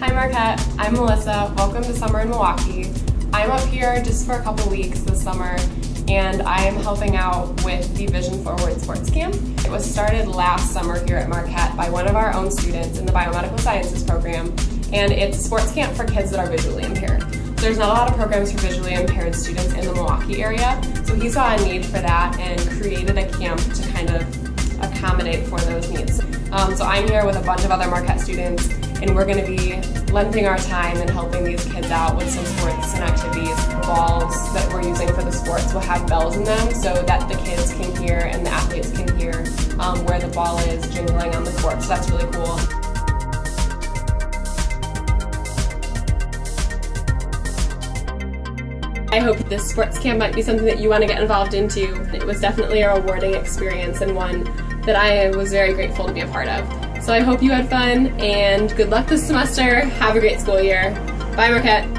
Hi Marquette, I'm Melissa. Welcome to Summer in Milwaukee. I'm up here just for a couple weeks this summer and I'm helping out with the Vision Forward Sports Camp. It was started last summer here at Marquette by one of our own students in the Biomedical Sciences program and it's a sports camp for kids that are visually impaired. There's not a lot of programs for visually impaired students in the Milwaukee area, so he saw a need for that and created a camp to kind accommodate for those needs. Um, so I'm here with a bunch of other Marquette students and we're going to be lending our time and helping these kids out with some sports and activities. Balls that we're using for the sports will have bells in them so that the kids can hear and the athletes can hear um, where the ball is jingling on the court. So that's really cool. I hope this sports camp might be something that you want to get involved into. It was definitely a rewarding experience and one that I was very grateful to be a part of. So I hope you had fun and good luck this semester. Have a great school year. Bye Marquette.